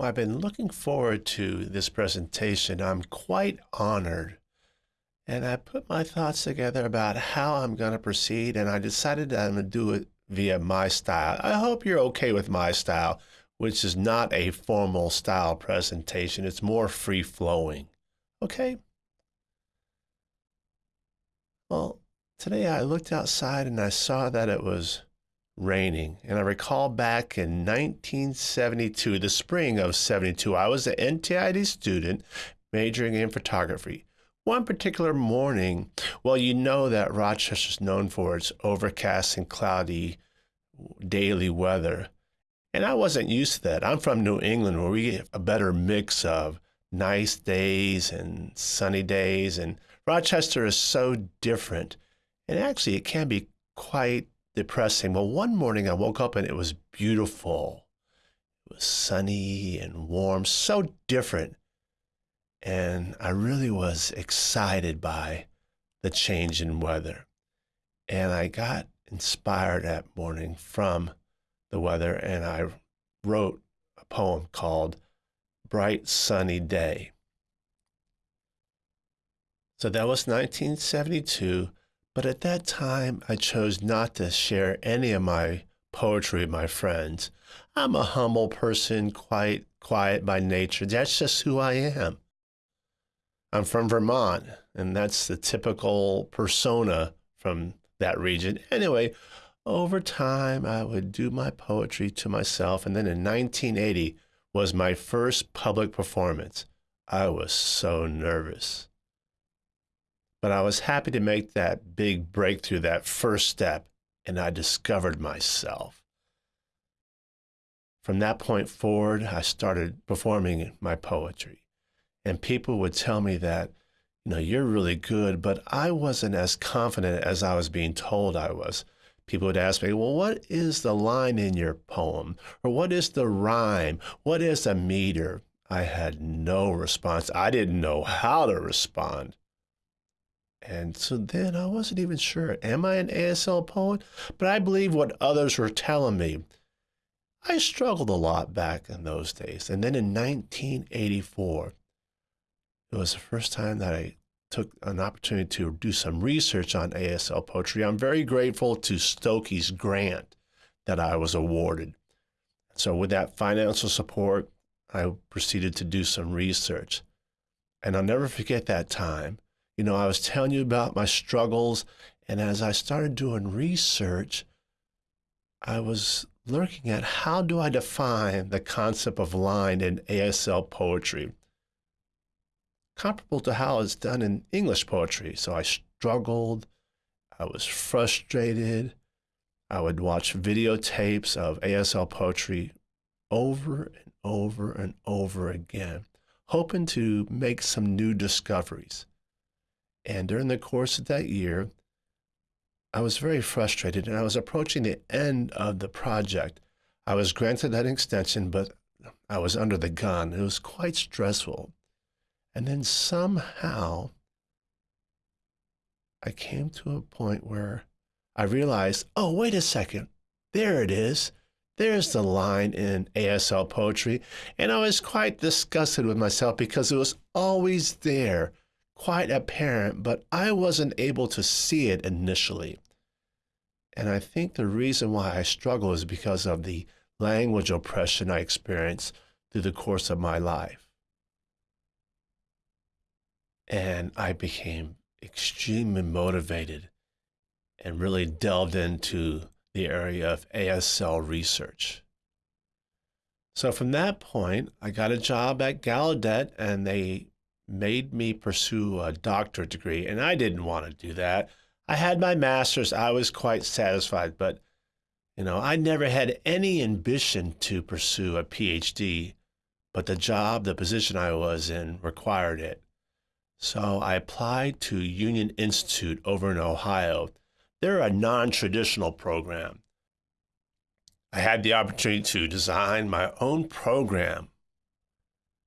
Well, I've been looking forward to this presentation. I'm quite honored. And I put my thoughts together about how I'm going to proceed, and I decided I'm going to do it via my style. I hope you're okay with my style, which is not a formal style presentation. It's more free flowing. Okay? Well, today I looked outside and I saw that it was raining. And I recall back in 1972, the spring of 72, I was an NTID student majoring in photography. One particular morning, well, you know that Rochester is known for its overcast and cloudy daily weather. And I wasn't used to that. I'm from New England where we get a better mix of nice days and sunny days. And Rochester is so different. And actually, it can be quite depressing. Well, one morning I woke up and it was beautiful. It was sunny and warm, so different. And I really was excited by the change in weather. And I got inspired that morning from the weather and I wrote a poem called Bright Sunny Day. So that was 1972. But at that time, I chose not to share any of my poetry with my friends. I'm a humble person, quite quiet by nature. That's just who I am. I'm from Vermont, and that's the typical persona from that region. Anyway, over time, I would do my poetry to myself, and then in 1980 was my first public performance. I was so nervous. But I was happy to make that big breakthrough, that first step, and I discovered myself. From that point forward, I started performing my poetry. And people would tell me that, you know, you're really good, but I wasn't as confident as I was being told I was. People would ask me, well, what is the line in your poem? Or what is the rhyme? What is a meter? I had no response. I didn't know how to respond. And so then I wasn't even sure, am I an ASL poet? But I believe what others were telling me. I struggled a lot back in those days. And then in 1984, it was the first time that I took an opportunity to do some research on ASL poetry. I'm very grateful to Stokoe's grant that I was awarded. So with that financial support, I proceeded to do some research. And I'll never forget that time you know, I was telling you about my struggles. And as I started doing research, I was looking at how do I define the concept of line in ASL poetry, comparable to how it's done in English poetry. So I struggled, I was frustrated. I would watch videotapes of ASL poetry over and over and over again, hoping to make some new discoveries. And during the course of that year, I was very frustrated and I was approaching the end of the project. I was granted that extension, but I was under the gun. It was quite stressful. And then somehow I came to a point where I realized, oh, wait a second. There it is. There's the line in ASL poetry. And I was quite disgusted with myself because it was always there quite apparent, but I wasn't able to see it initially. And I think the reason why I struggle is because of the language oppression I experienced through the course of my life. And I became extremely motivated and really delved into the area of ASL research. So from that point, I got a job at Gallaudet and they made me pursue a doctorate degree, and I didn't want to do that. I had my master's, I was quite satisfied, but you know, I never had any ambition to pursue a PhD, but the job, the position I was in required it. So I applied to Union Institute over in Ohio. They're a non-traditional program. I had the opportunity to design my own program.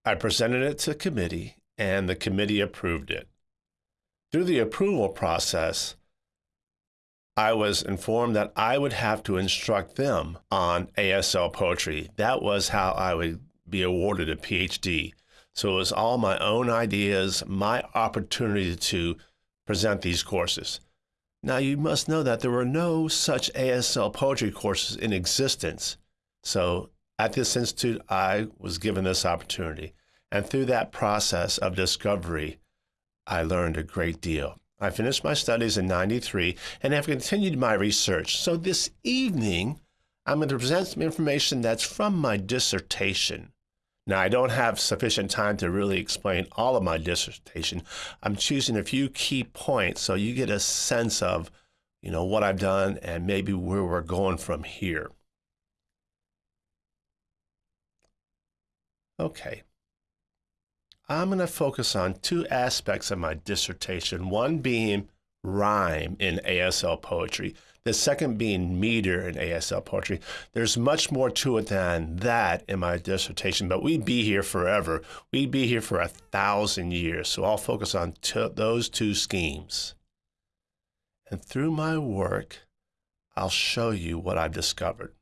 I presented it to committee and the committee approved it. Through the approval process, I was informed that I would have to instruct them on ASL poetry. That was how I would be awarded a PhD. So it was all my own ideas, my opportunity to present these courses. Now, you must know that there were no such ASL poetry courses in existence. So at this institute, I was given this opportunity. And through that process of discovery, I learned a great deal. I finished my studies in 93 and have continued my research. So this evening, I'm going to present some information that's from my dissertation. Now, I don't have sufficient time to really explain all of my dissertation. I'm choosing a few key points so you get a sense of, you know, what I've done and maybe where we're going from here. Okay. I'm going to focus on two aspects of my dissertation, one being rhyme in ASL poetry, the second being meter in ASL poetry. There's much more to it than that in my dissertation, but we'd be here forever. We'd be here for a thousand years. So I'll focus on those two schemes. And through my work, I'll show you what I've discovered.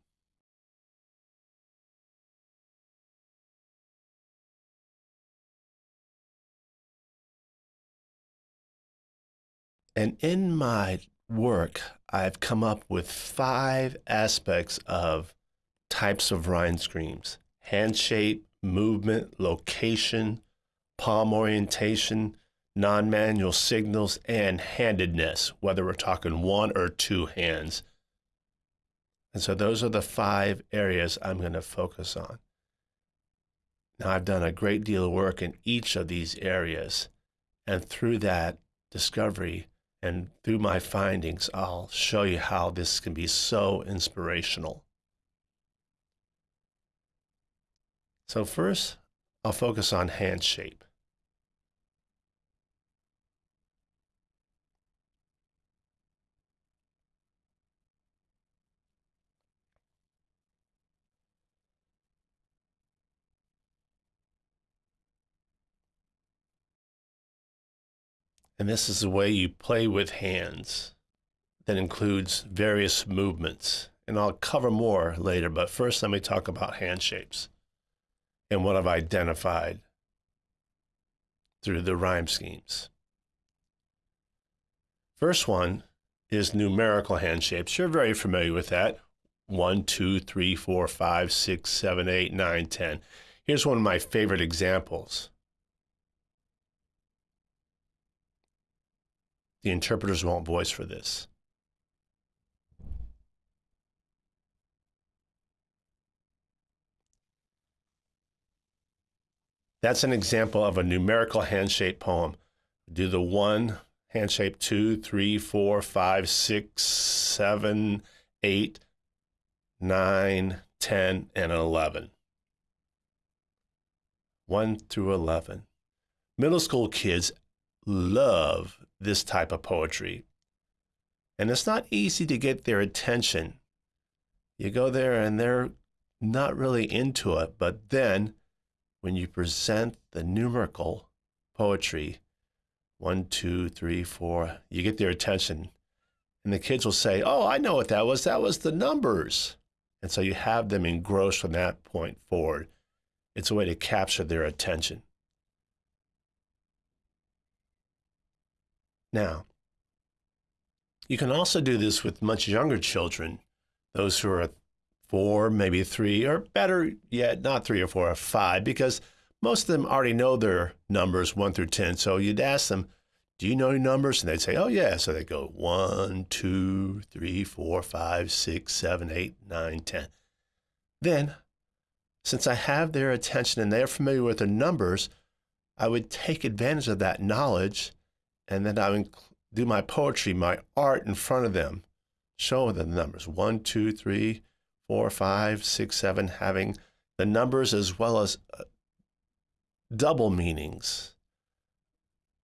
And in my work, I've come up with five aspects of types of rhyme schemes hand shape, movement, location, palm orientation, non manual signals, and handedness, whether we're talking one or two hands. And so those are the five areas I'm going to focus on. Now, I've done a great deal of work in each of these areas. And through that discovery, and through my findings, I'll show you how this can be so inspirational. So first, I'll focus on hand shape. And this is the way you play with hands that includes various movements. And I'll cover more later, but first let me talk about hand shapes and what I've identified through the rhyme schemes. First one is numerical hand shapes. You're very familiar with that. One, two, three, four, five, six, seven, eight, nine, ten. Here's one of my favorite examples. The interpreters won't voice for this. That's an example of a numerical handshape poem. Do the one, handshape two, three, four, five, six, seven, eight, nine, ten, and 11. 1 through 11. Middle school kids love this type of poetry. And it's not easy to get their attention. You go there and they're not really into it, but then when you present the numerical poetry, one, two, three, four, you get their attention. And the kids will say, Oh, I know what that was. That was the numbers. And so you have them engrossed from that point forward. It's a way to capture their attention. Now, you can also do this with much younger children, those who are four, maybe three, or better yet, not three or four, or five, because most of them already know their numbers one through 10. So you'd ask them, Do you know your numbers? And they'd say, Oh, yeah. So they go one, two, three, four, five, six, seven, eight, nine, ten. Then, since I have their attention and they're familiar with the numbers, I would take advantage of that knowledge and then I would do my poetry, my art in front of them, showing them the numbers one, two, three, four, five, six, seven, having the numbers as well as uh, double meanings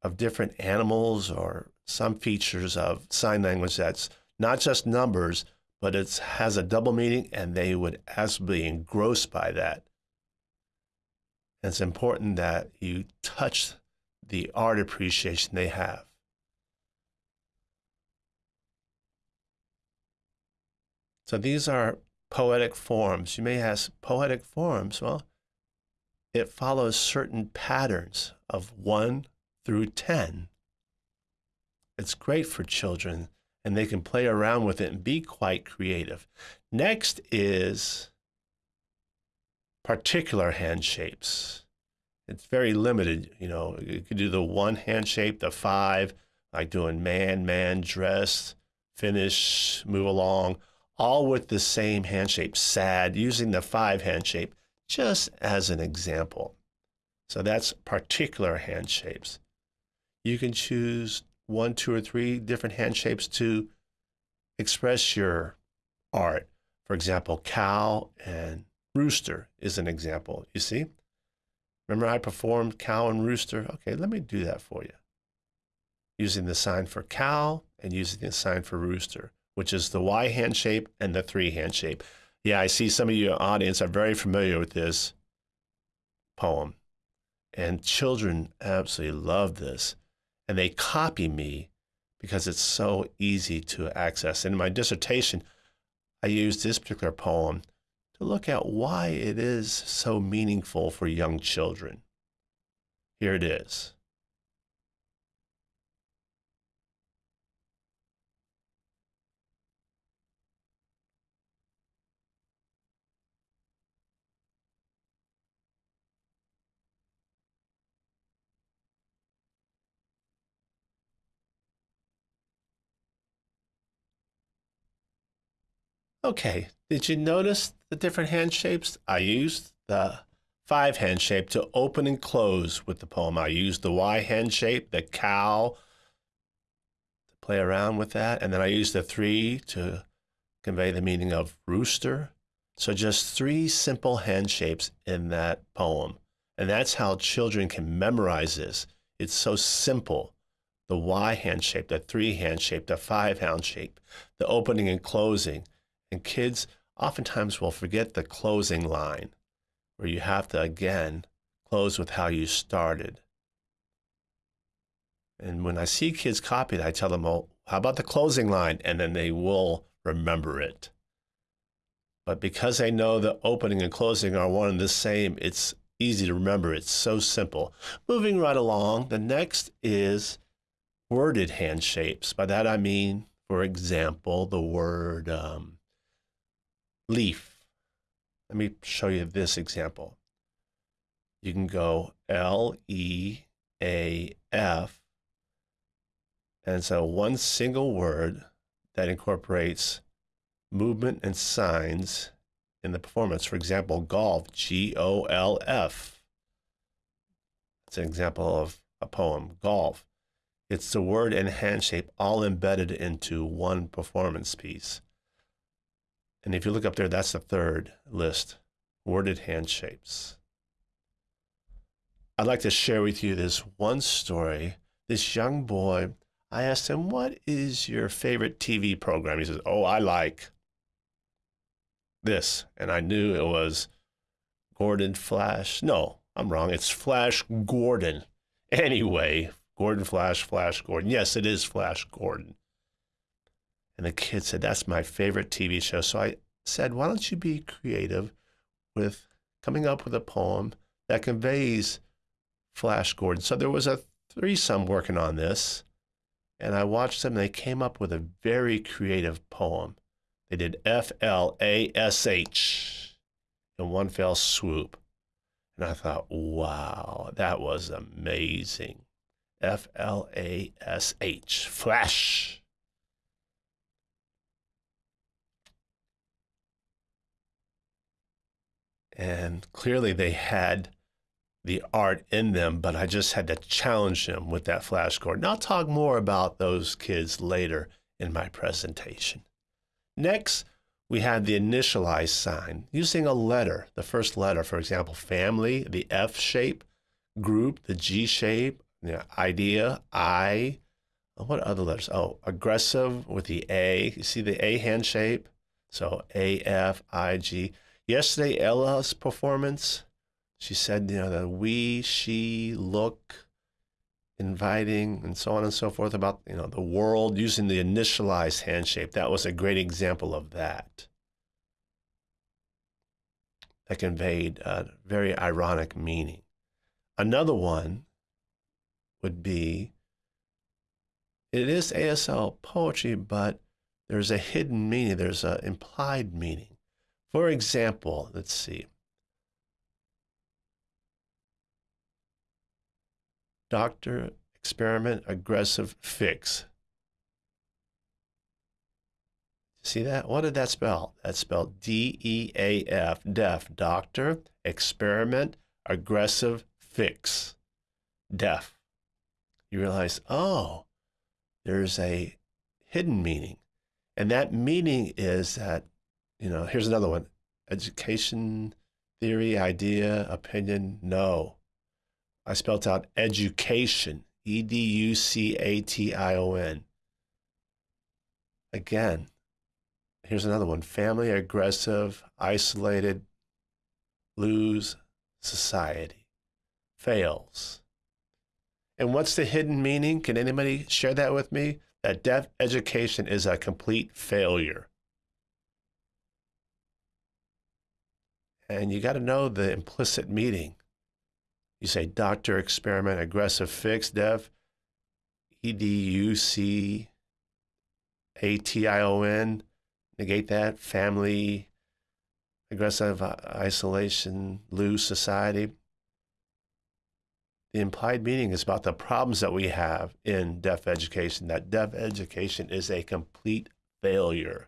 of different animals or some features of sign language that's not just numbers, but it has a double meaning, and they would absolutely be engrossed by that. And it's important that you touch the art appreciation they have. So these are poetic forms. You may ask, poetic forms? Well, it follows certain patterns of 1 through 10. It's great for children and they can play around with it and be quite creative. Next is particular hand shapes. It's very limited. You know, you could do the one hand shape, the five, like doing man, man, dress, finish, move along, all with the same hand shape, sad, using the five hand shape just as an example. So that's particular hand shapes. You can choose one, two, or three different hand shapes to express your art. For example, cow and rooster is an example. You see? Remember I performed cow and rooster? Okay, let me do that for you. Using the sign for cow and using the sign for rooster, which is the Y hand shape and the three hand shape. Yeah, I see some of your audience are very familiar with this poem. And children absolutely love this. And they copy me because it's so easy to access. In my dissertation, I used this particular poem to look at why it is so meaningful for young children. Here it is. Okay, did you notice the different hand shapes? I used the five hand shape to open and close with the poem. I used the Y hand shape, the cow, to play around with that. And then I used the three to convey the meaning of rooster. So just three simple hand shapes in that poem. And that's how children can memorize this. It's so simple. The Y hand shape, the three hand shape, the five hand shape, the opening and closing and kids oftentimes we'll forget the closing line, where you have to again close with how you started. And when I see kids copy it, I tell them, well, how about the closing line? And then they will remember it. But because they know the opening and closing are one and the same, it's easy to remember. It's so simple. Moving right along, the next is worded hand shapes. By that I mean, for example, the word um, leaf. Let me show you this example. You can go L E A F, and so one single word that incorporates movement and signs in the performance. For example, golf, G O L F. It's an example of a poem, golf. It's the word and hand shape all embedded into one performance piece. And if you look up there, that's the third list, worded hand shapes. I'd like to share with you this one story. This young boy, I asked him, What is your favorite TV program? He says, Oh, I like this. And I knew it was Gordon Flash. No, I'm wrong. It's Flash Gordon. Anyway, Gordon Flash, Flash Gordon. Yes, it is Flash Gordon. And the kid said, That's my favorite TV show. So I said, Why don't you be creative with coming up with a poem that conveys Flash Gordon? So there was a threesome working on this. And I watched them. They came up with a very creative poem. They did F L A S H in one fell swoop. And I thought, wow, that was amazing. F L A S H, flash. And clearly they had the art in them, but I just had to challenge them with that flash Gordon. I'll talk more about those kids later in my presentation. Next, we had the initialize sign using a letter, the first letter, for example, family, the F shape, group, the G shape, the idea, I. Uh, what other letters? Oh, aggressive with the A. You see the A hand shape? So A, F, I, G. Yesterday, Ella's performance, she said, you know, the we, she, look, inviting, and so on and so forth about, you know, the world using the initialized handshape. That was a great example of that. that conveyed a very ironic meaning. Another one would be it is ASL poetry, but there's a hidden meaning, there's an implied meaning. For example, let's see. Doctor experiment aggressive fix. See that? What did that spell? That spelled D E A F, deaf. Doctor, experiment, aggressive, fix. Deaf. You realize, oh, there's a hidden meaning. And that meaning is that, you know, here's another one education, theory, idea, opinion, no. I spelt out education, E D U C A T I O N. Again, Here's another one family, aggressive, isolated, lose, society, fails. And what's the hidden meaning? Can anybody share that with me? That deaf education is a complete failure. And you got to know the implicit meaning. You say doctor, experiment, aggressive fix, deaf, E D U C A T I O N, negate that family, aggressive uh, isolation, lose society. The implied meaning is about the problems that we have in deaf education, that deaf education is a complete failure.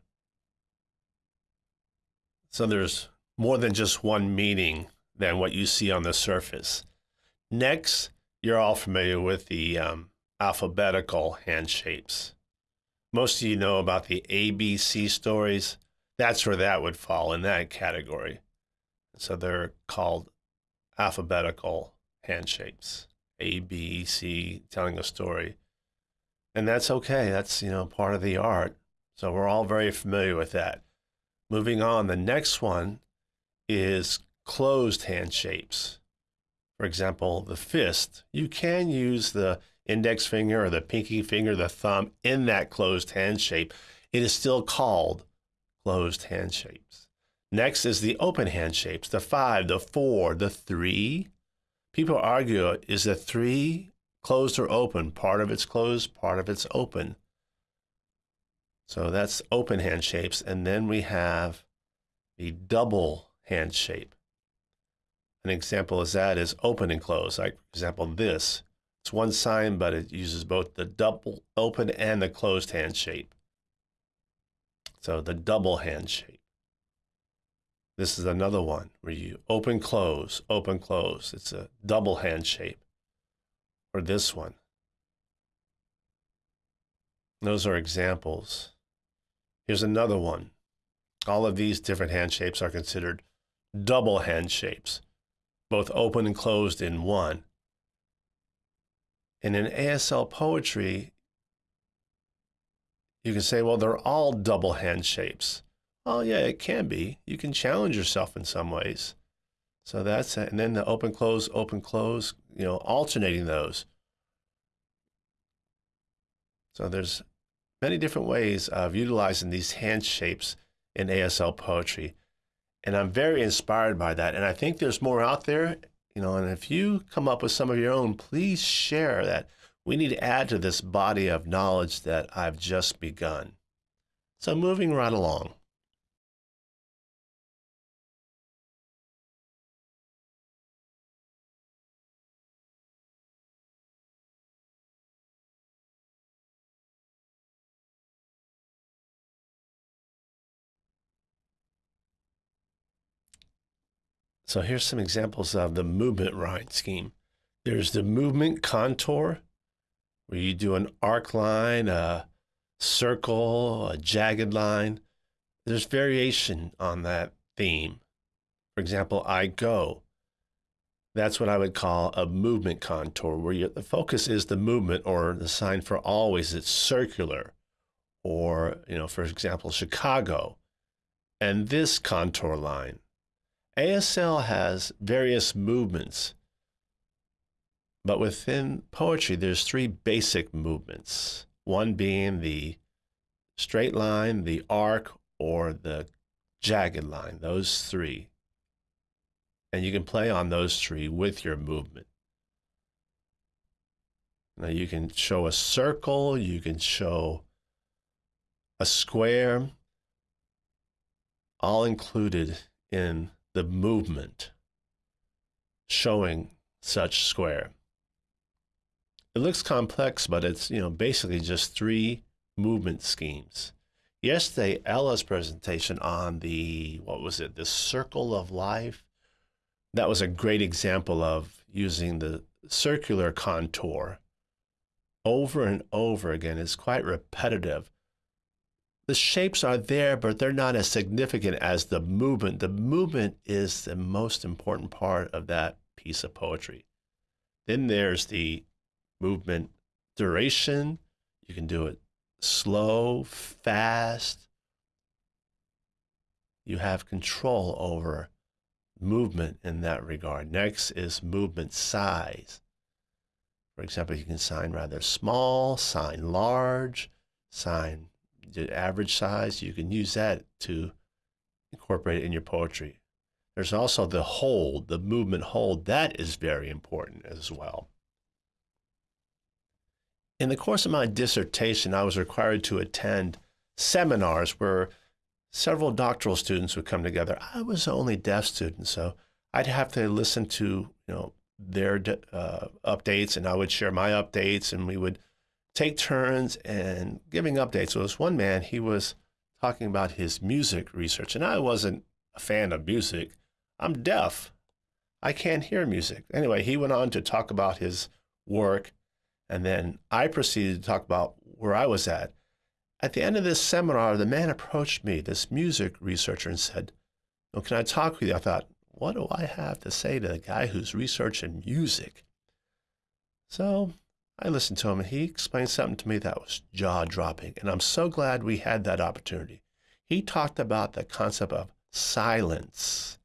So there's more than just one meaning than what you see on the surface. Next, you're all familiar with the um, alphabetical hand shapes most of you know about the ABC stories. That's where that would fall in that category. So they're called alphabetical handshapes. A, B, C, telling a story. And that's okay. That's, you know, part of the art. So we're all very familiar with that. Moving on, the next one is closed hand shapes. For example, the fist. You can use the index finger or the pinky finger, the thumb in that closed hand shape, it is still called closed hand shapes. Next is the open hand shapes, the five, the four, the three. People argue is the three closed or open? Part of it's closed, part of it's open. So that's open hand shapes. And then we have the double hand shape. An example of that is open and close. Like, for example, this it's one sign, but it uses both the double open and the closed hand shape. So the double hand shape. This is another one where you open, close, open, close. It's a double hand shape. Or this one. Those are examples. Here's another one. All of these different hand shapes are considered double hand shapes, both open and closed in one. And in ASL poetry, you can say, well, they're all double hand shapes. Oh, yeah, it can be. You can challenge yourself in some ways. So that's it. And then the open, close, open, close, you know, alternating those. So there's many different ways of utilizing these hand shapes in ASL poetry. And I'm very inspired by that. And I think there's more out there. You know, and if you come up with some of your own, please share that. We need to add to this body of knowledge that I've just begun. So moving right along. So here's some examples of the movement rhyme scheme. There's the movement contour, where you do an arc line, a circle, a jagged line. There's variation on that theme. For example, I go. That's what I would call a movement contour, where you, the focus is the movement or the sign for always. It's circular. Or, you know, for example, Chicago. And this contour line ASL has various movements, but within poetry, there's three basic movements. One being the straight line, the arc, or the jagged line, those three. And you can play on those three with your movement. Now you can show a circle, you can show a square, all included in the movement showing such square. It looks complex, but it's you know basically just three movement schemes. Yesterday, Ella's presentation on the what was it, the circle of life, that was a great example of using the circular contour over and over again. It's quite repetitive. The shapes are there, but they're not as significant as the movement. The movement is the most important part of that piece of poetry. Then there's the movement duration. You can do it slow, fast. You have control over movement in that regard. Next is movement size. For example, you can sign rather small, sign large, sign the average size. You can use that to incorporate it in your poetry. There's also the hold, the movement hold. That is very important as well. In the course of my dissertation, I was required to attend seminars where several doctoral students would come together. I was the only deaf student, so I'd have to listen to you know their uh, updates, and I would share my updates, and we would take turns and giving updates. So, this one man, he was talking about his music research, and I wasn't a fan of music. I'm deaf. I can't hear music. Anyway, he went on to talk about his work and then I proceeded to talk about where I was at. At the end of this seminar, the man approached me, this music researcher, and said, well, Can I talk with you? I thought, What do I have to say to the guy who's researching music? So I listened to him, and he explained something to me that was jaw dropping. And I'm so glad we had that opportunity. He talked about the concept of silence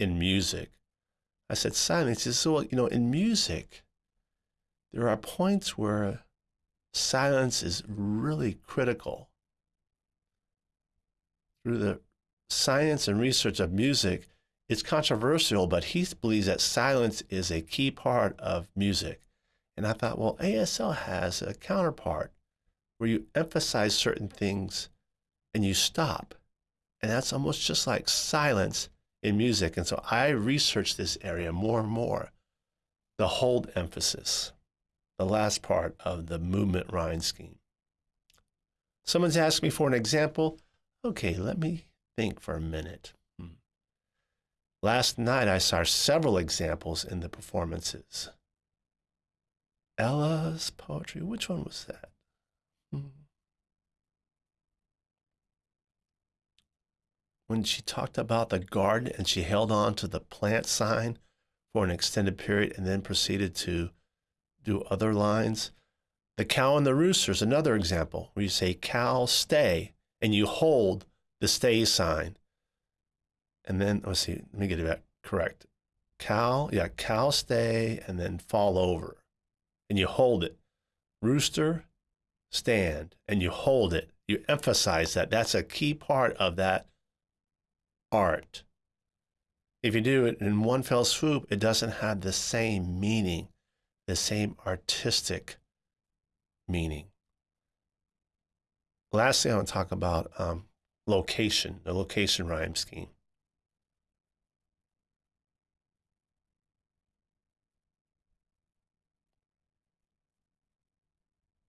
in music. I said, Silence is so, you know, in music, there are points where silence is really critical. Through the science and research of music, it's controversial, but he believes that silence is a key part of music. And I thought, well, ASL has a counterpart where you emphasize certain things and you stop. And that's almost just like silence in music. And so I researched this area more and more the hold emphasis the last part of the movement rhyme scheme. Someone's asked me for an example. Okay, let me think for a minute. Hmm. Last night I saw several examples in the performances. Ella's poetry, which one was that? Hmm. When she talked about the garden and she held on to the plant sign for an extended period and then proceeded to do other lines. The cow and the rooster is another example where you say cow stay and you hold the stay sign. And then let's see, let me get it back correct. Cow, yeah, cow stay and then fall over. And you hold it. Rooster, stand, and you hold it. You emphasize that. That's a key part of that art. If you do it in one fell swoop, it doesn't have the same meaning the same artistic meaning. Lastly, I want to talk about um, location, the location rhyme scheme.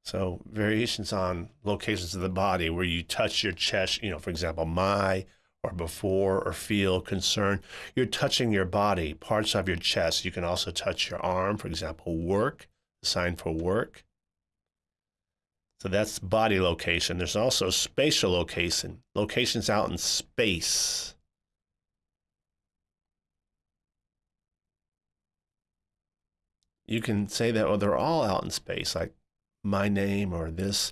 So variations on locations of the body where you touch your chest, you know, for example, my or before or feel concern. You're touching your body, parts of your chest. You can also touch your arm, for example, work, sign for work. So that's body location. There's also spatial location, locations out in space. You can say that, well, they're all out in space, like my name or this.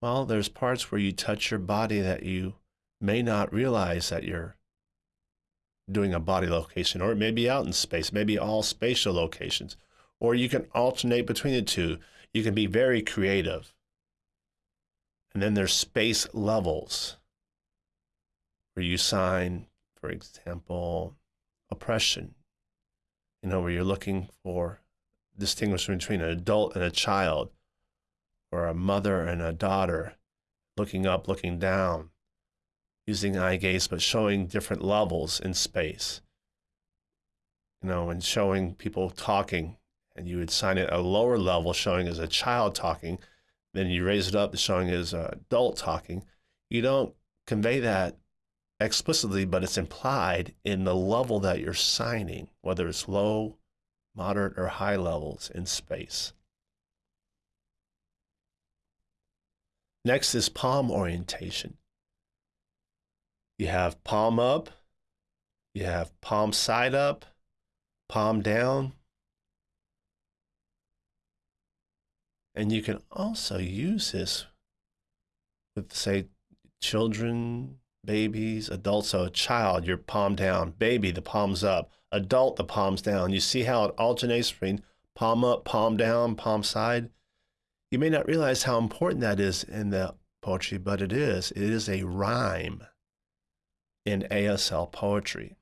Well, there's parts where you touch your body that you may not realize that you're doing a body location, or it may be out in space, maybe all spatial locations, or you can alternate between the two. You can be very creative. And then there's space levels where you sign, for example, oppression. you know, where you're looking for distinguishing between an adult and a child, or a mother and a daughter, looking up, looking down, using eye gaze, but showing different levels in space. You know, and showing people talking, and you would sign it a lower level showing as a child talking, then you raise it up showing as an adult talking. You don't convey that explicitly, but it's implied in the level that you're signing, whether it's low, moderate, or high levels in space. Next is palm orientation. You have palm up, you have palm side up, palm down. And you can also use this with, say, children, babies, adults. So a child, your palm down. Baby, the palm's up. Adult, the palm's down. You see how it alternates between palm up, palm down, palm side? You may not realize how important that is in the poetry, but it is. It is a rhyme in ASL poetry.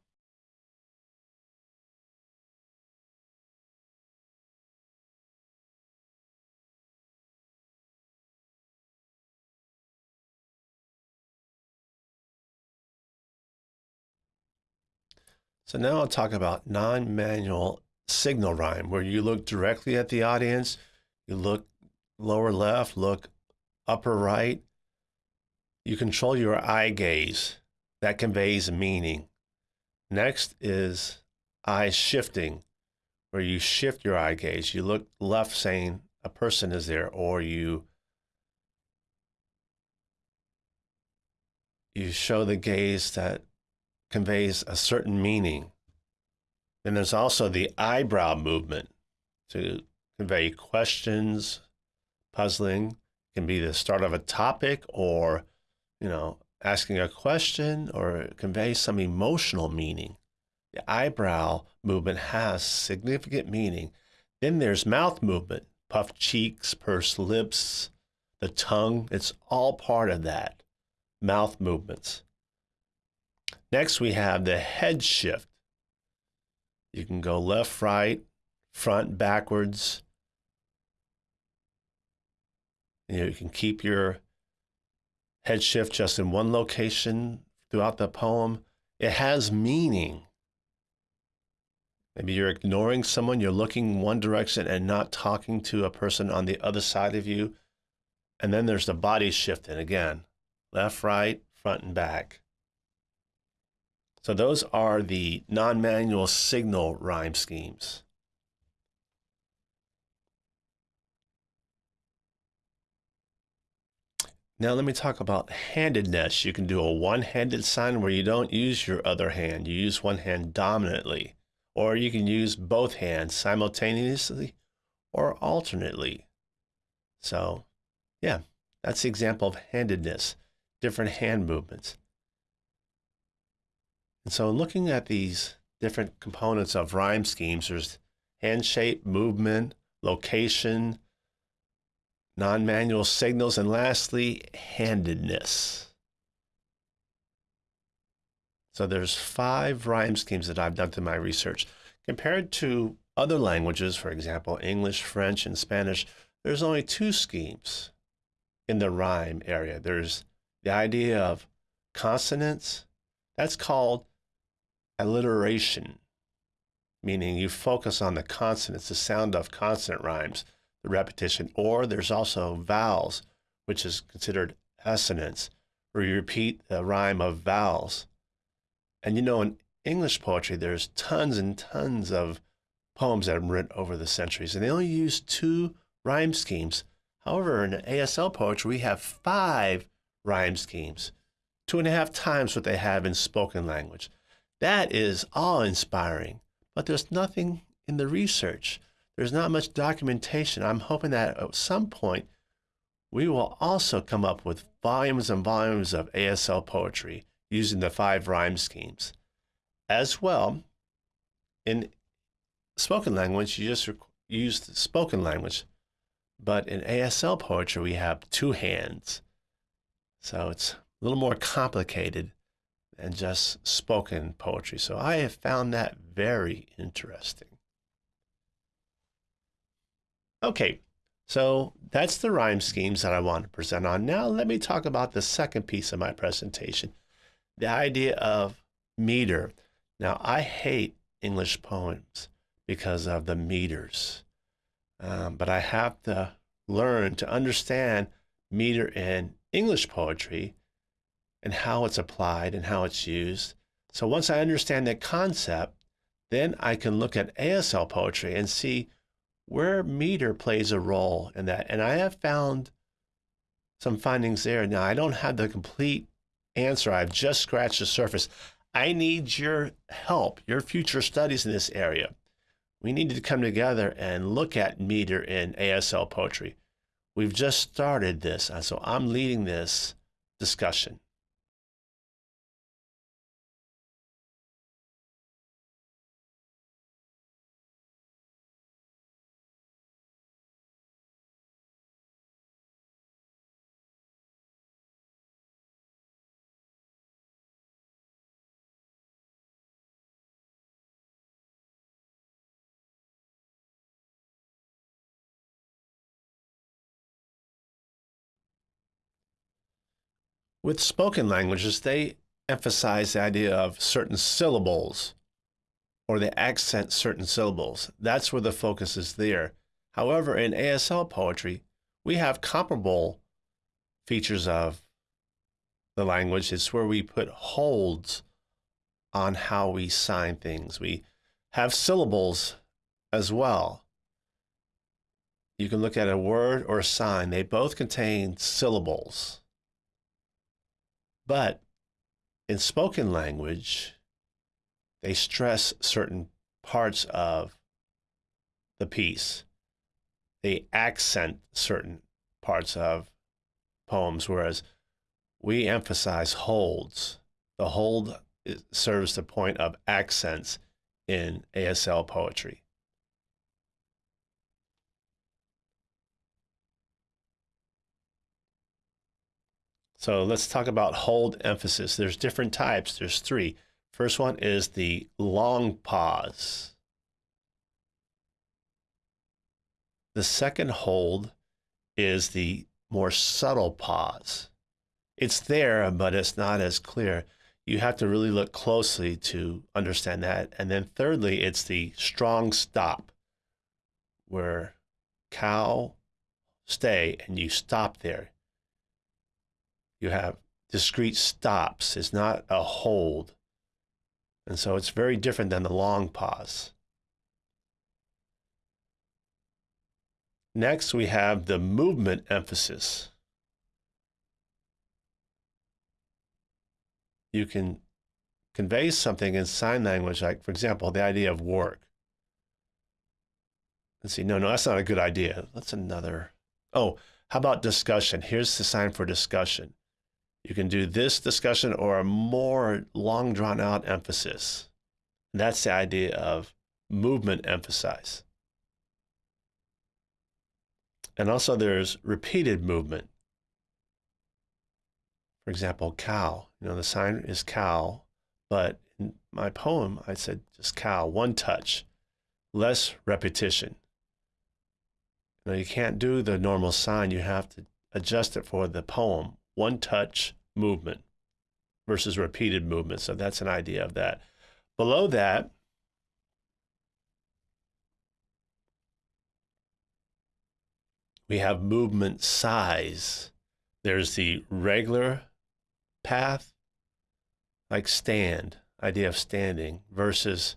So now I'll talk about non-manual signal rhyme, where you look directly at the audience, you look lower left, look upper right. You control your eye gaze. That conveys meaning. Next is eye shifting, where you shift your eye gaze. You look left saying a person is there, or you you show the gaze that conveys a certain meaning. Then there's also the eyebrow movement to convey questions, puzzling. Can be the start of a topic or, you know, asking a question or convey some emotional meaning. The eyebrow movement has significant meaning. Then there's mouth movement, puffed cheeks, pursed lips, the tongue. It's all part of that. Mouth movements. Next, we have the head shift. You can go left, right, front, backwards. You, know, you can keep your head shift just in one location throughout the poem. It has meaning. Maybe you're ignoring someone, you're looking one direction and not talking to a person on the other side of you. And then there's the body shifting again left, right, front, and back. So those are the non-manual signal rhyme schemes. Now let me talk about handedness. You can do a one-handed sign where you don't use your other hand. You use one hand dominantly. Or you can use both hands simultaneously or alternately. So yeah, that's the example of handedness, different hand movements. And so looking at these different components of rhyme schemes, there's hand shape, movement, location, non-manual signals, and lastly, handedness. So there's five rhyme schemes that I've done through my research. Compared to other languages, for example, English, French, and Spanish, there's only two schemes in the rhyme area. There's the idea of consonants. That's called alliteration, meaning you focus on the consonants, the sound of consonant rhymes, the repetition, or there's also vowels, which is considered assonance, where you repeat the rhyme of vowels. And you know, in English poetry, there's tons and tons of poems that have been written over the centuries, and they only use two rhyme schemes. However, in ASL poetry, we have five rhyme schemes, two and a half times what they have in spoken language. That is awe inspiring, but there's nothing in the research. There's not much documentation. I'm hoping that at some point we will also come up with volumes and volumes of ASL poetry using the five rhyme schemes. As well, in spoken language, you just use the spoken language, but in ASL poetry, we have two hands. So it's a little more complicated than just spoken poetry. So I have found that very interesting. Okay, so that's the rhyme schemes that I want to present on. Now let me talk about the second piece of my presentation, the idea of meter. Now I hate English poems because of the meters, um, but I have to learn to understand meter in English poetry and how it's applied and how it's used. So once I understand that concept, then I can look at ASL poetry and see where meter plays a role in that. And I have found some findings there. Now, I don't have the complete answer. I've just scratched the surface. I need your help, your future studies in this area. We need to come together and look at meter in ASL poetry. We've just started this, uh, so I'm leading this discussion. With spoken languages, they emphasize the idea of certain syllables or they accent certain syllables. That's where the focus is there. However, in ASL poetry, we have comparable features of the language. It's where we put holds on how we sign things. We have syllables as well. You can look at a word or a sign. They both contain syllables. But in spoken language, they stress certain parts of the piece. They accent certain parts of poems, whereas we emphasize holds. The hold serves the point of accents in ASL poetry. So let's talk about hold emphasis. There's different types. There's three. First one is the long pause. The second hold is the more subtle pause. It's there, but it's not as clear. You have to really look closely to understand that. And then thirdly, it's the strong stop where cow stay and you stop there you have discrete stops. It's not a hold. And so it's very different than the long pause. Next, we have the movement emphasis. You can convey something in sign language, like, for example, the idea of work. Let's see, no, no, that's not a good idea. That's another. Oh, how about discussion? Here's the sign for discussion. You can do this discussion or a more long drawn out emphasis. And that's the idea of movement emphasize. And also there's repeated movement. For example, cow. You know, the sign is cow, but in my poem, I said just cow, one touch, less repetition. You know, you can't do the normal sign. You have to adjust it for the poem one touch movement versus repeated movement. So that's an idea of that. Below that, we have movement size. There's the regular path, like stand, idea of standing, versus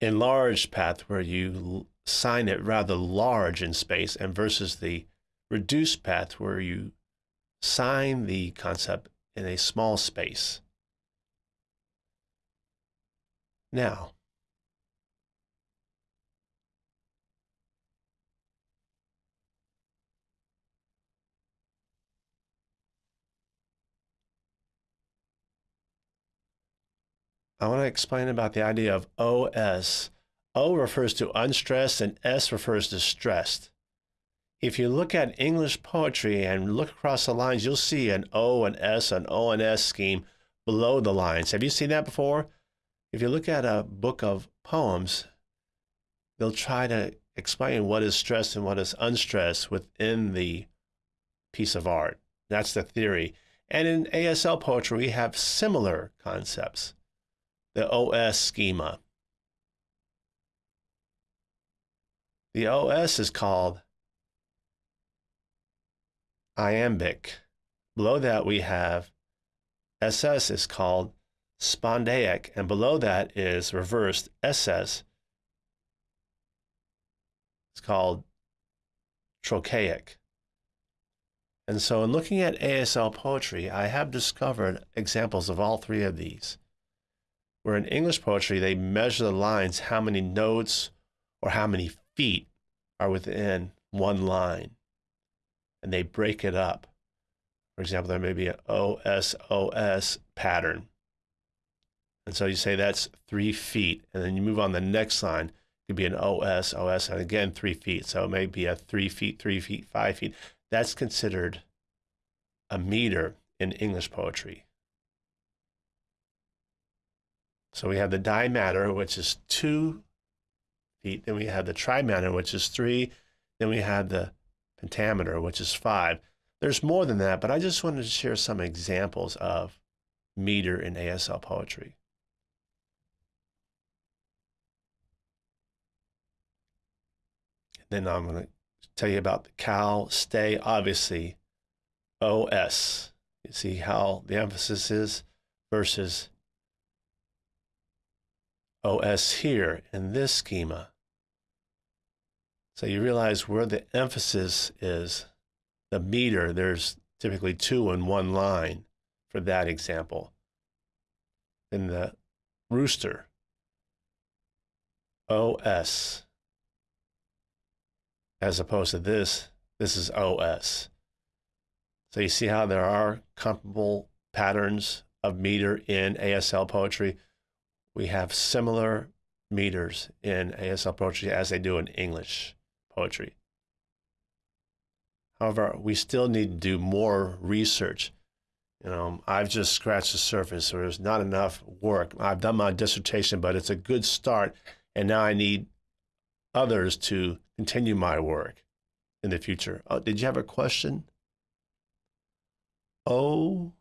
enlarged path where you sign it rather large in space, and versus the reduced path where you sign the concept in a small space. Now, I want to explain about the idea of OS. O refers to unstressed and S refers to stressed if you look at English poetry and look across the lines, you'll see an O, an S, an O, and S scheme below the lines. Have you seen that before? If you look at a book of poems, they'll try to explain what is stressed and what is unstressed within the piece of art. That's the theory. And in ASL poetry, we have similar concepts. The OS schema. The OS is called iambic. Below that, we have SS is called spondaic, and below that is reversed SS. It's called trochaic. And so, in looking at ASL poetry, I have discovered examples of all three of these. Where in English poetry, they measure the lines, how many notes or how many feet are within one line, and they break it up. For example, there may be an OSOS pattern. And so you say that's three feet, and then you move on the next line. It could be an OS, OS, and again, three feet. So it may be a three feet, three feet, five feet. That's considered a meter in English poetry. So we have the dimeter, which is two feet. Then we have the trimeter, which is three. Then we have the pentameter, which is five. There's more than that, but I just wanted to share some examples of meter in ASL poetry. Then I'm going to tell you about the cal, stay, obviously, OS. You see how the emphasis is versus OS here in this schema. So you realize where the emphasis is. The meter, there's typically two in one line for that example. In the rooster, OS, as opposed to this, this is OS. So you see how there are comparable patterns of meter in ASL poetry. We have similar meters in ASL poetry as they do in English poetry. However, we still need to do more research. You know, I've just scratched the surface, there's not enough work. I've done my dissertation, but it's a good start, and now I need others to continue my work in the future. Oh, did you have a question? O.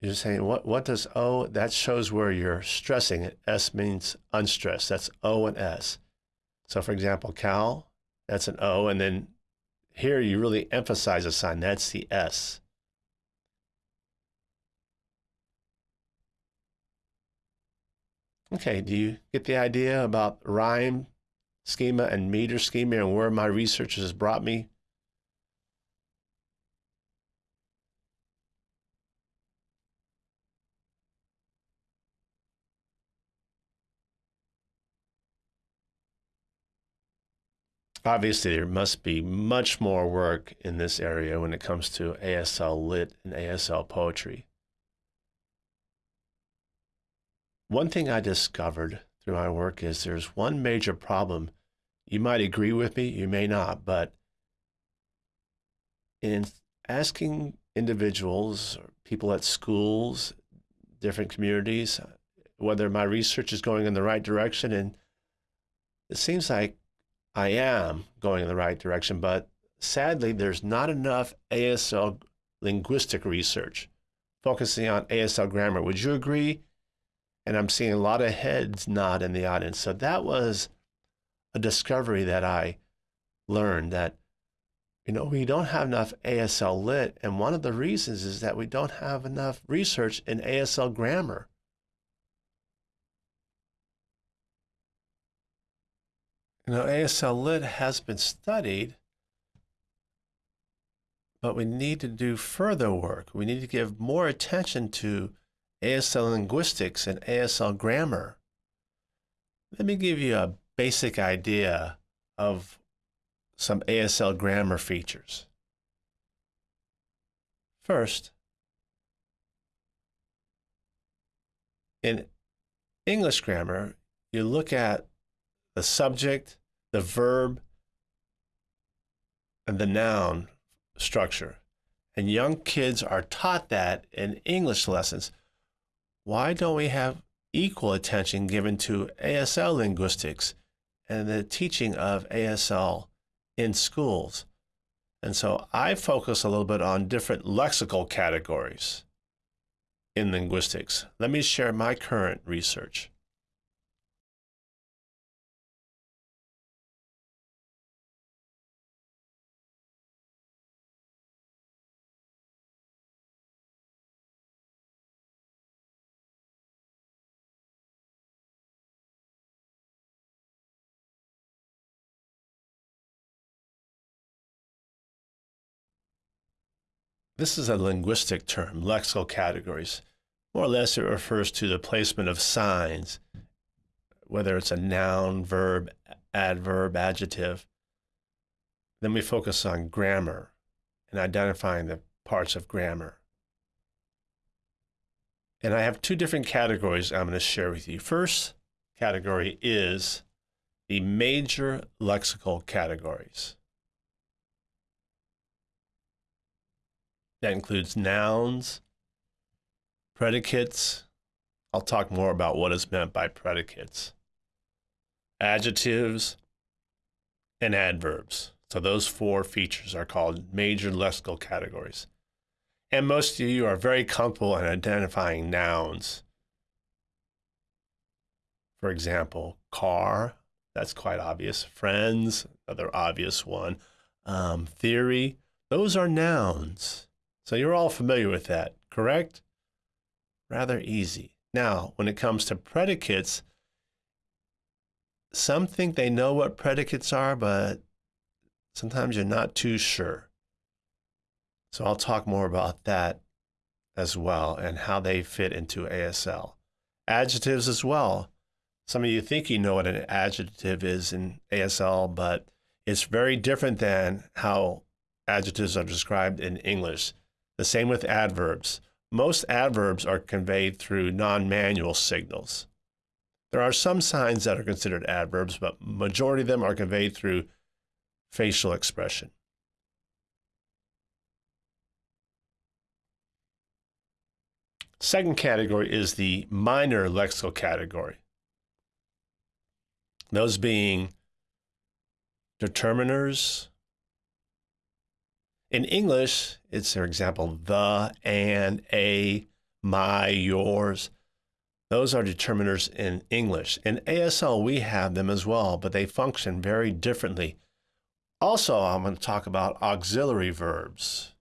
You're saying what? What does O? That shows where you're stressing it. S means unstressed. That's O and S. So, for example, cal, that's an O, and then here you really emphasize a sign. That's the S. Okay, do you get the idea about rhyme schema and meter schema and where my research has brought me? Obviously there must be much more work in this area when it comes to ASL lit and ASL poetry. One thing I discovered through my work is there's one major problem. You might agree with me, you may not, but in asking individuals people at schools, different communities, whether my research is going in the right direction, and it seems like I am going in the right direction, but sadly, there's not enough ASL linguistic research focusing on ASL grammar. Would you agree? And I'm seeing a lot of heads nod in the audience. So that was a discovery that I learned that, you know, we don't have enough ASL lit. And one of the reasons is that we don't have enough research in ASL grammar. You know, ASL Lit has been studied, but we need to do further work. We need to give more attention to ASL linguistics and ASL grammar. Let me give you a basic idea of some ASL grammar features. First, in English grammar, you look at the subject, the verb, and the noun structure. And young kids are taught that in English lessons. Why don't we have equal attention given to ASL linguistics and the teaching of ASL in schools. And so I focus a little bit on different lexical categories in linguistics. Let me share my current research. This is a linguistic term, lexical categories. More or less, it refers to the placement of signs, whether it's a noun, verb, adverb, adjective. Then we focus on grammar and identifying the parts of grammar. And I have two different categories I'm going to share with you. First category is the major lexical categories. That includes nouns, predicates. I'll talk more about what is meant by predicates, adjectives, and adverbs. So those four features are called major lexical categories. And most of you are very comfortable in identifying nouns. For example, car, that's quite obvious. Friends, another obvious one. Um, theory, those are nouns. So you're all familiar with that, correct? Rather easy. Now, when it comes to predicates, some think they know what predicates are, but sometimes you're not too sure. So I'll talk more about that as well and how they fit into ASL. Adjectives as well. Some of you think you know what an adjective is in ASL, but it's very different than how adjectives are described in English. The same with adverbs. Most adverbs are conveyed through non-manual signals. There are some signs that are considered adverbs, but majority of them are conveyed through facial expression. Second category is the minor lexical category. Those being determiners, in English, it's, for example, the, and, a, my, yours. Those are determiners in English. In ASL, we have them as well, but they function very differently. Also, I'm going to talk about auxiliary verbs.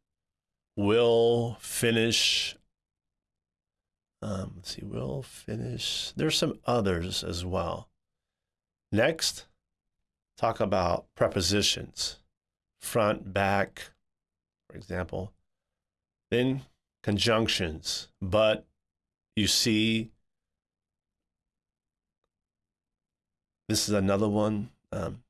Will, finish. Um, let's see, will, finish. There's some others as well. Next, talk about prepositions. Front, back, for example. Then conjunctions, but you see, this is another one um,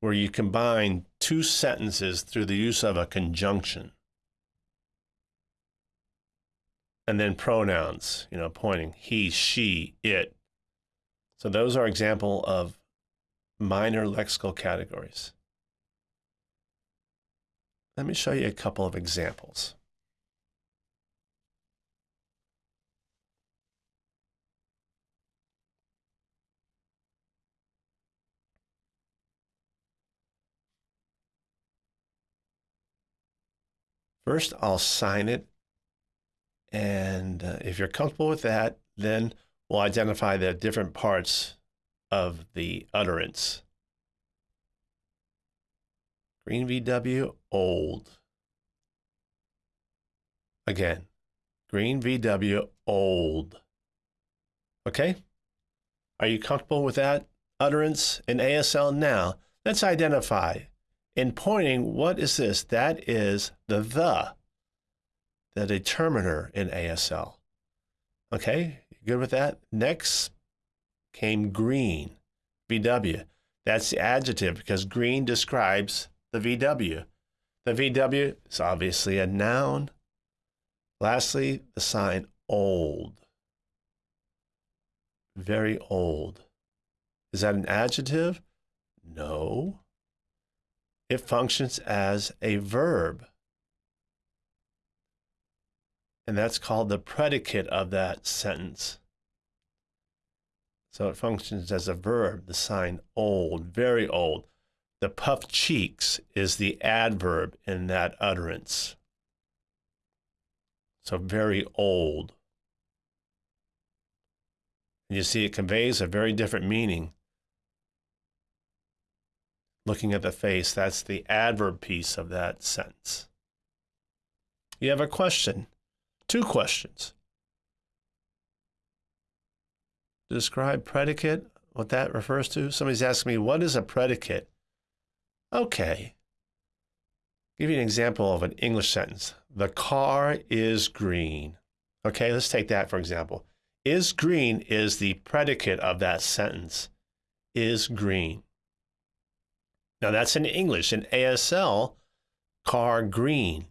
where you combine two sentences through the use of a conjunction. And then pronouns, you know, pointing he, she, it. So those are example of minor lexical categories. Let me show you a couple of examples. First, I'll sign it. And uh, if you're comfortable with that, then we'll identify the different parts of the utterance. Green VW, old. Again, Green VW, old. Okay? Are you comfortable with that utterance in ASL? Now, let's identify. In pointing, what is this? That is the the, the determiner in ASL. Okay, good with that? Next came green, VW. That's the adjective because green describes the VW. The VW is obviously a noun. Lastly, the sign old. Very old. Is that an adjective? No. It functions as a verb. and that's called the predicate of that sentence. So it functions as a verb, the sign old, very old. The puffed cheeks is the adverb in that utterance. So very old. And you see, it conveys a very different meaning. Looking at the face, that's the adverb piece of that sentence. You have a question, two questions. Describe predicate, what that refers to. Somebody's asking me, what is a predicate? Okay. Give you an example of an English sentence. The car is green. Okay, let's take that for example. Is green is the predicate of that sentence. Is green. Now that's in English. In ASL, car green.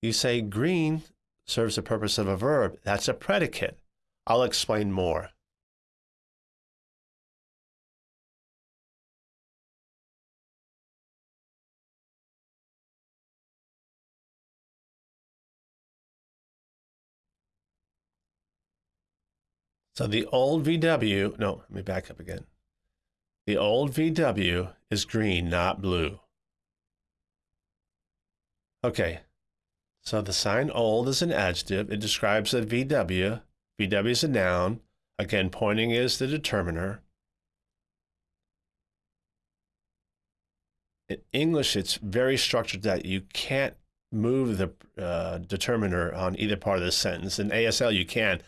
You say green serves the purpose of a verb. That's a predicate. I'll explain more. So the old VW, no, let me back up again. The old VW is green, not blue. Okay, so the sign old is an adjective. It describes a VW. VW is a noun. Again, pointing is the determiner. In English, it's very structured that you can't move the uh, determiner on either part of the sentence. In ASL, you can.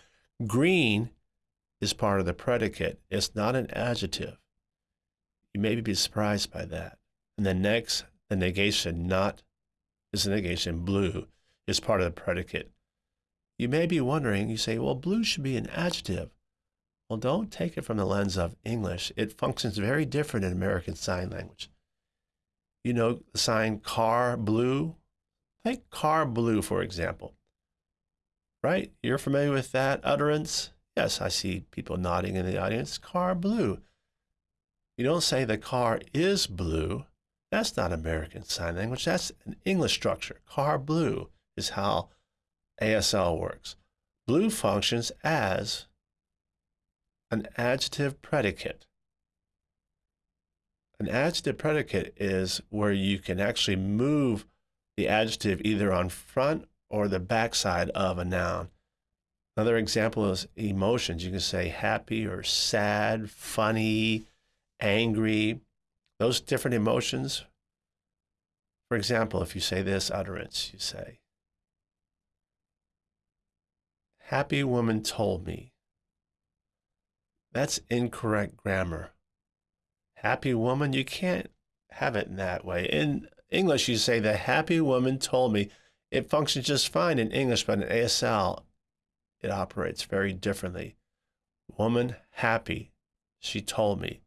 Green is part of the predicate. It's not an adjective. You may be surprised by that. And the next, the negation, not is a negation. Blue is part of the predicate. You may be wondering, you say, well, blue should be an adjective. Well, don't take it from the lens of English. It functions very different in American Sign Language. You know the sign car blue? Take car blue, for example. Right? You're familiar with that utterance? Yes, I see people nodding in the audience. Car blue. You don't say the car is blue. That's not American Sign Language. That's an English structure. Car blue is how ASL works. Blue functions as an adjective predicate. An adjective predicate is where you can actually move the adjective either on front or the backside of a noun. Another example is emotions. You can say happy or sad, funny, angry, those different emotions. For example, if you say this utterance, you say, Happy woman told me. That's incorrect grammar. Happy woman, you can't have it in that way. In English, you say, The happy woman told me. It functions just fine in English, but in ASL, it operates very differently. Woman happy, she told me.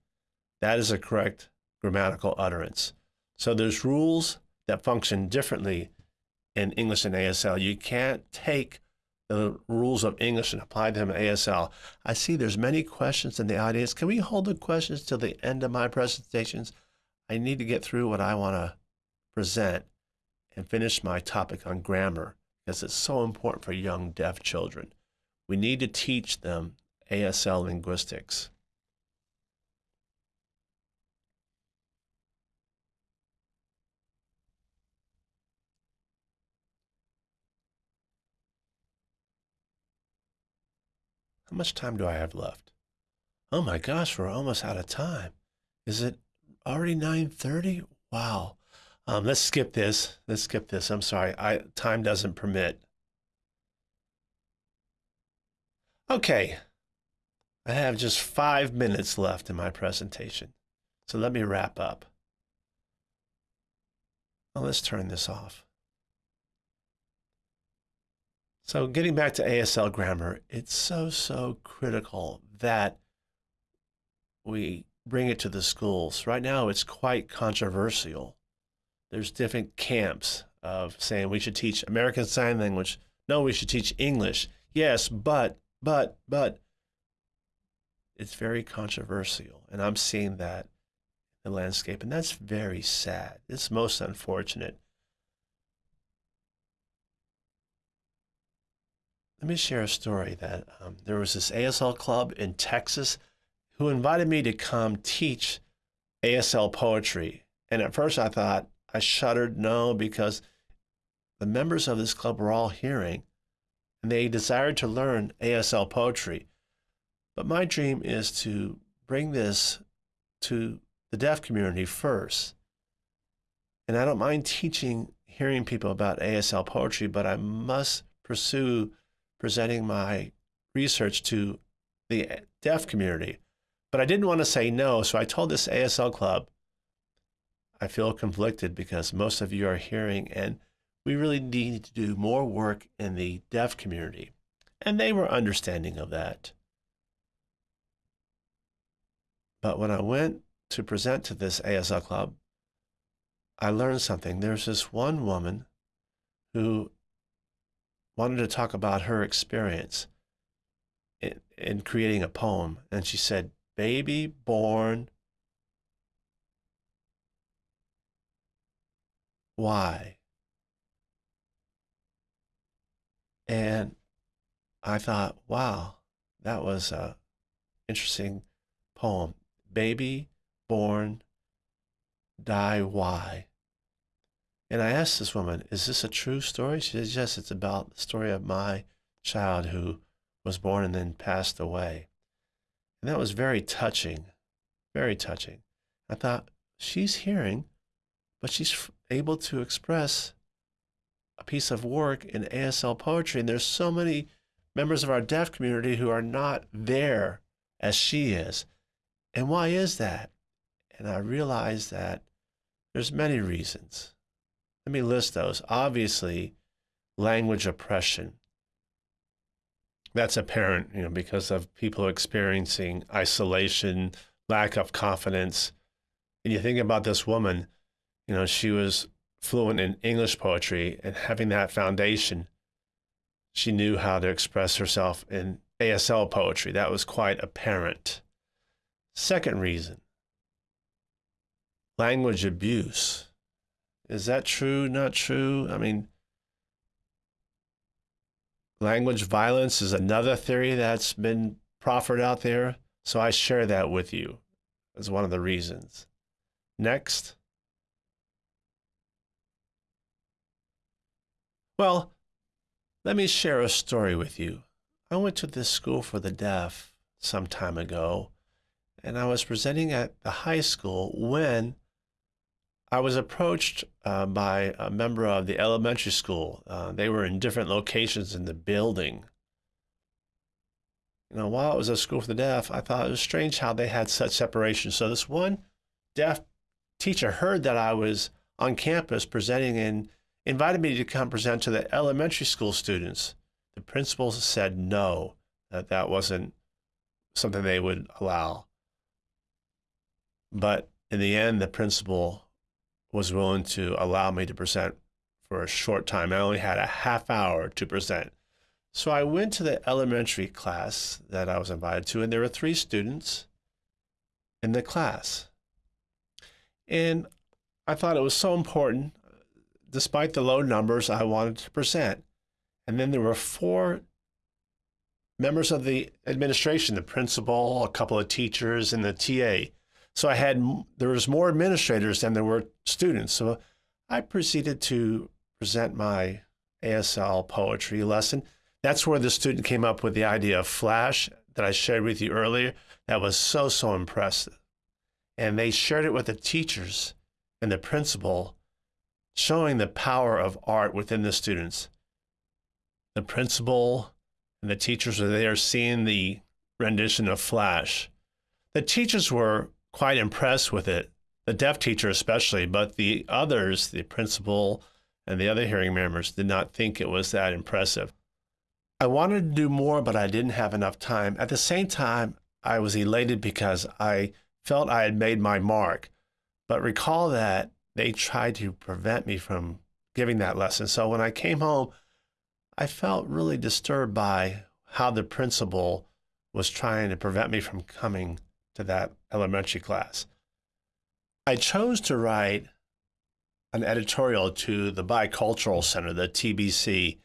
That is a correct grammatical utterance. So there's rules that function differently in English and ASL. You can't take the rules of English and apply them to ASL. I see there's many questions in the audience. Can we hold the questions till the end of my presentations? I need to get through what I want to present and finish my topic on grammar because it's so important for young deaf children. We need to teach them ASL linguistics. How much time do I have left? Oh my gosh, we're almost out of time. Is it already 9:30? Wow. Um, let's skip this. Let's skip this. I'm sorry. I time doesn't permit. Okay, I have just five minutes left in my presentation, so let me wrap up. Well, let's turn this off. So getting back to ASL grammar, it's so, so critical that we bring it to the schools. Right now, it's quite controversial. There's different camps of saying we should teach American Sign Language. No, we should teach English. Yes, but but, but it's very controversial. And I'm seeing that in the landscape. And that's very sad. It's most unfortunate. let me share a story that um, there was this ASL club in Texas who invited me to come teach ASL poetry. And at first I thought, I shuddered no, because the members of this club were all hearing and they desired to learn ASL poetry. But my dream is to bring this to the deaf community first. And I don't mind teaching hearing people about ASL poetry, but I must pursue presenting my research to the deaf community. But I didn't want to say no, so I told this ASL club, I feel conflicted because most of you are hearing, and we really need to do more work in the deaf community. And they were understanding of that. But when I went to present to this ASL club, I learned something. There's this one woman who wanted to talk about her experience in, in creating a poem. And she said, Baby born. Why? And I thought, wow, that was a interesting poem. Baby born, die why? And I asked this woman, is this a true story? She says, yes, it's about the story of my child who was born and then passed away. And that was very touching, very touching. I thought, she's hearing, but she's able to express a piece of work in ASL poetry. And there's so many members of our deaf community who are not there as she is. And why is that? And I realized that there's many reasons. Let me list those. Obviously, language oppression. That's apparent, you know, because of people experiencing isolation, lack of confidence. And you think about this woman, you know, she was fluent in English poetry and having that foundation, she knew how to express herself in ASL poetry. That was quite apparent. Second reason language abuse. Is that true? Not true? I mean, language violence is another theory that's been proffered out there. So I share that with you as one of the reasons. Next. Well, let me share a story with you. I went to this school for the deaf some time ago, and I was presenting at the high school when I was approached uh, by a member of the elementary school. Uh, they were in different locations in the building. You know, while it was a school for the deaf, I thought it was strange how they had such separation. So this one deaf teacher heard that I was on campus presenting and invited me to come present to the elementary school students. The principal said no, that that wasn't something they would allow. But in the end, the principal was willing to allow me to present for a short time. I only had a half hour to present. So I went to the elementary class that I was invited to, and there were three students in the class. And I thought it was so important despite the low numbers I wanted to present. And then there were four members of the administration, the principal, a couple of teachers, and the TA. So I had, there was more administrators than there were students. So I proceeded to present my ASL poetry lesson. That's where the student came up with the idea of Flash that I shared with you earlier. That was so, so impressive. And they shared it with the teachers and the principal showing the power of art within the students. The principal and the teachers were there seeing the rendition of Flash. The teachers were quite impressed with it, the deaf teacher especially, but the others, the principal and the other hearing members, did not think it was that impressive. I wanted to do more, but I didn't have enough time. At the same time, I was elated because I felt I had made my mark. But recall that they tried to prevent me from giving that lesson. So when I came home, I felt really disturbed by how the principal was trying to prevent me from coming to that elementary class. I chose to write an editorial to the Bicultural Center, the TBC,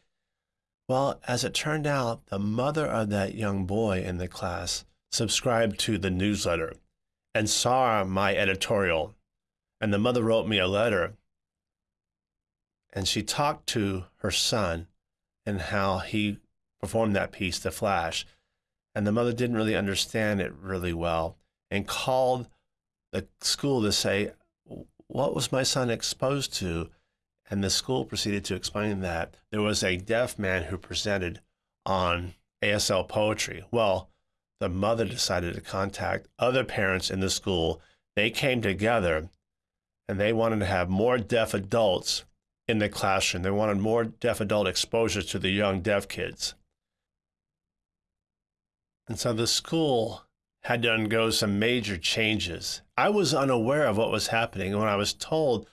Well, as it turned out, the mother of that young boy in the class subscribed to the newsletter and saw my editorial. And the mother wrote me a letter and she talked to her son and how he performed that piece, The Flash. And the mother didn't really understand it really well and called the school to say, What was my son exposed to? And the school proceeded to explain that there was a deaf man who presented on ASL poetry. Well, the mother decided to contact other parents in the school. They came together and they wanted to have more deaf adults in the classroom. They wanted more deaf adult exposure to the young deaf kids. And so the school had to undergo some major changes. I was unaware of what was happening. And when I was told,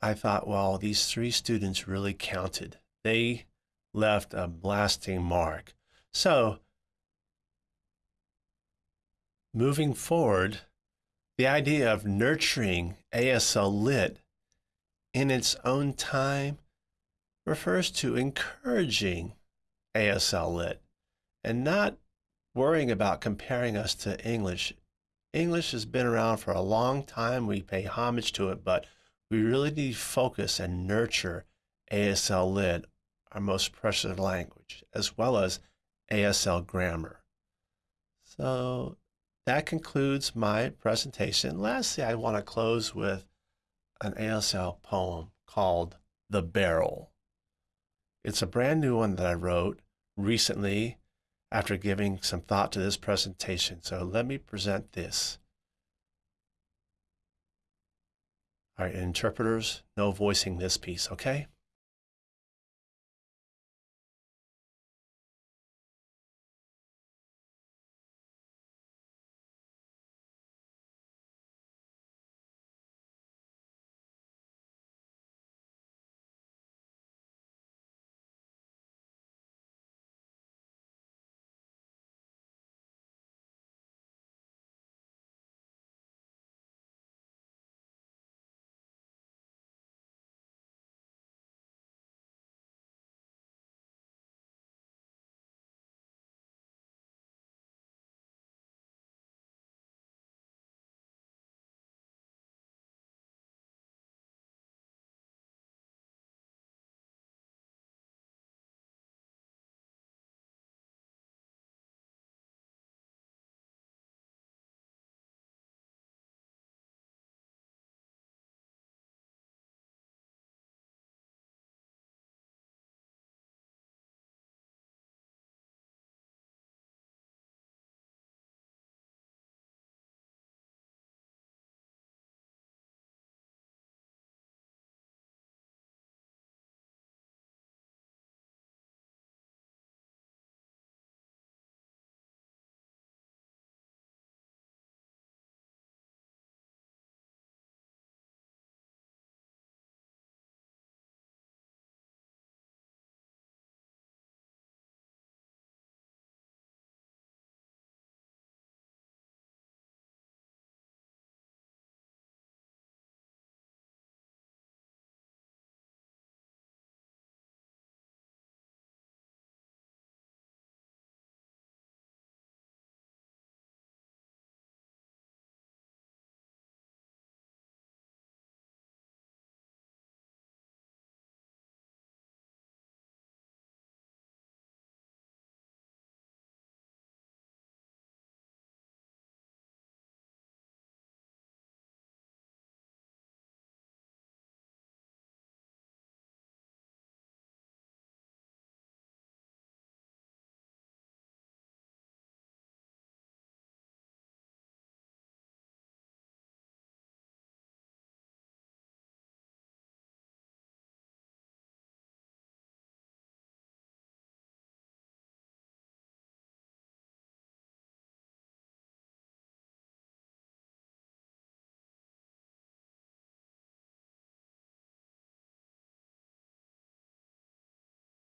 I thought, well, these three students really counted. They left a lasting mark. So, moving forward, the idea of nurturing ASL Lit in its own time refers to encouraging ASL Lit and not worrying about comparing us to English. English has been around for a long time. We pay homage to it, but we really need to focus and nurture ASL Lit, our most precious language, as well as ASL grammar. So that concludes my presentation. Lastly, I want to close with an ASL poem called The Barrel. It's a brand new one that I wrote recently after giving some thought to this presentation. So let me present this. All right, interpreters, no voicing this piece, okay?